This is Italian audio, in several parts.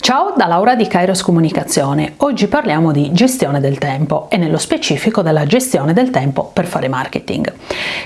Ciao da Laura di Kairos Comunicazione. Oggi parliamo di gestione del tempo e nello specifico della gestione del tempo per fare marketing.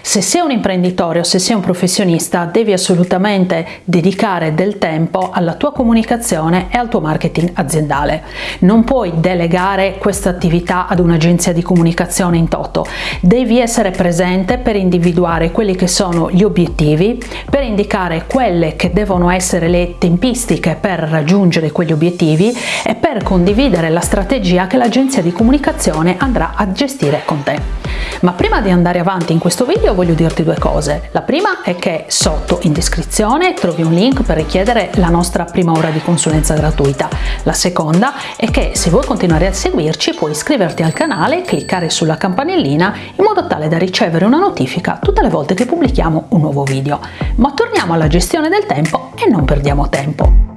Se sei un imprenditore o se sei un professionista devi assolutamente dedicare del tempo alla tua comunicazione e al tuo marketing aziendale. Non puoi delegare questa attività ad un'agenzia di comunicazione in toto. Devi essere presente per individuare quelli che sono gli obiettivi, per indicare quelle che devono essere le tempistiche per raggiungere quegli obiettivi e per condividere la strategia che l'agenzia di comunicazione andrà a gestire con te. Ma prima di andare avanti in questo video voglio dirti due cose. La prima è che sotto in descrizione trovi un link per richiedere la nostra prima ora di consulenza gratuita. La seconda è che se vuoi continuare a seguirci puoi iscriverti al canale cliccare sulla campanellina in modo tale da ricevere una notifica tutte le volte che pubblichiamo un nuovo video. Ma torniamo alla gestione del tempo e non perdiamo tempo.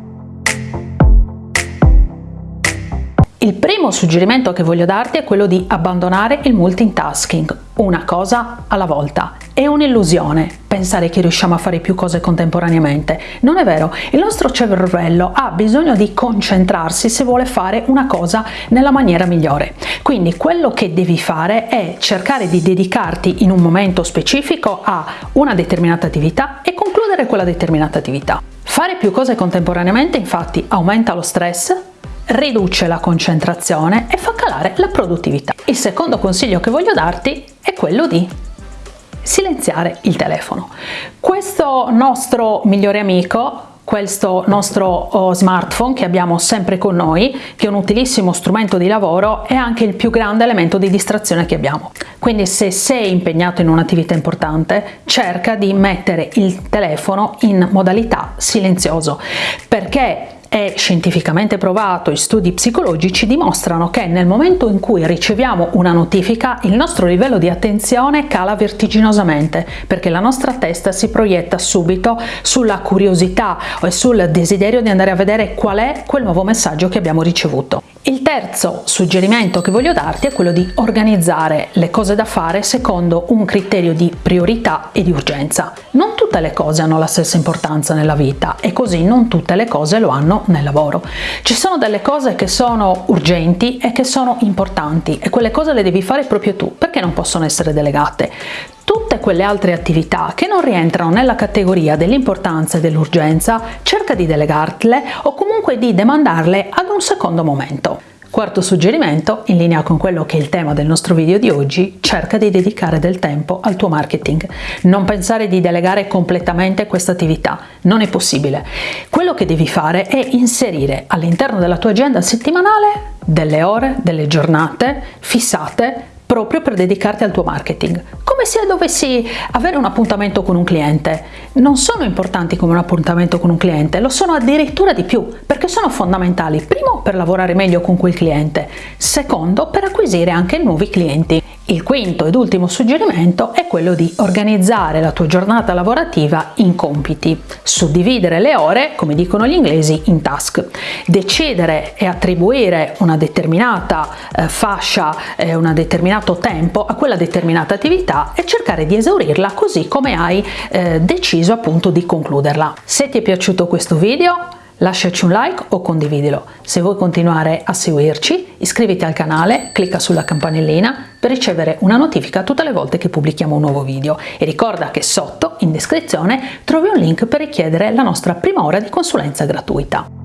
Il primo suggerimento che voglio darti è quello di abbandonare il multitasking, una cosa alla volta. È un'illusione pensare che riusciamo a fare più cose contemporaneamente. Non è vero, il nostro cervello ha bisogno di concentrarsi se vuole fare una cosa nella maniera migliore. Quindi quello che devi fare è cercare di dedicarti in un momento specifico a una determinata attività e concludere quella determinata attività. Fare più cose contemporaneamente infatti aumenta lo stress, riduce la concentrazione e fa calare la produttività. Il secondo consiglio che voglio darti è quello di silenziare il telefono. Questo nostro migliore amico questo nostro oh, smartphone che abbiamo sempre con noi, che è un utilissimo strumento di lavoro, è anche il più grande elemento di distrazione che abbiamo. Quindi se sei impegnato in un'attività importante, cerca di mettere il telefono in modalità silenzioso, perché è scientificamente provato, i studi psicologici dimostrano che nel momento in cui riceviamo una notifica il nostro livello di attenzione cala vertiginosamente perché la nostra testa si proietta subito sulla curiosità e sul desiderio di andare a vedere qual è quel nuovo messaggio che abbiamo ricevuto. Il terzo suggerimento che voglio darti è quello di organizzare le cose da fare secondo un criterio di priorità e di urgenza. Non tutte le cose hanno la stessa importanza nella vita e così non tutte le cose lo hanno nel lavoro. Ci sono delle cose che sono urgenti e che sono importanti e quelle cose le devi fare proprio tu perché non possono essere delegate. Tutte quelle altre attività che non rientrano nella categoria dell'importanza e dell'urgenza cerca di delegarle o comunque di demandarle ad un secondo momento. Quarto suggerimento, in linea con quello che è il tema del nostro video di oggi, cerca di dedicare del tempo al tuo marketing. Non pensare di delegare completamente questa attività, non è possibile. Quello che devi fare è inserire all'interno della tua agenda settimanale delle ore, delle giornate fissate proprio per dedicarti al tuo marketing. Come se dovessi avere un appuntamento con un cliente. Non sono importanti come un appuntamento con un cliente, lo sono addirittura di più, perché sono fondamentali. Primo, per lavorare meglio con quel cliente. Secondo, per acquisire anche nuovi clienti. Il quinto ed ultimo suggerimento è quello di organizzare la tua giornata lavorativa in compiti, suddividere le ore, come dicono gli inglesi, in task, decidere e attribuire una determinata eh, fascia, eh, un determinato tempo a quella determinata attività e cercare di esaurirla così come hai eh, deciso appunto di concluderla. Se ti è piaciuto questo video lasciaci un like o condividilo. Se vuoi continuare a seguirci, iscriviti al canale, clicca sulla campanellina per ricevere una notifica tutte le volte che pubblichiamo un nuovo video e ricorda che sotto, in descrizione, trovi un link per richiedere la nostra prima ora di consulenza gratuita.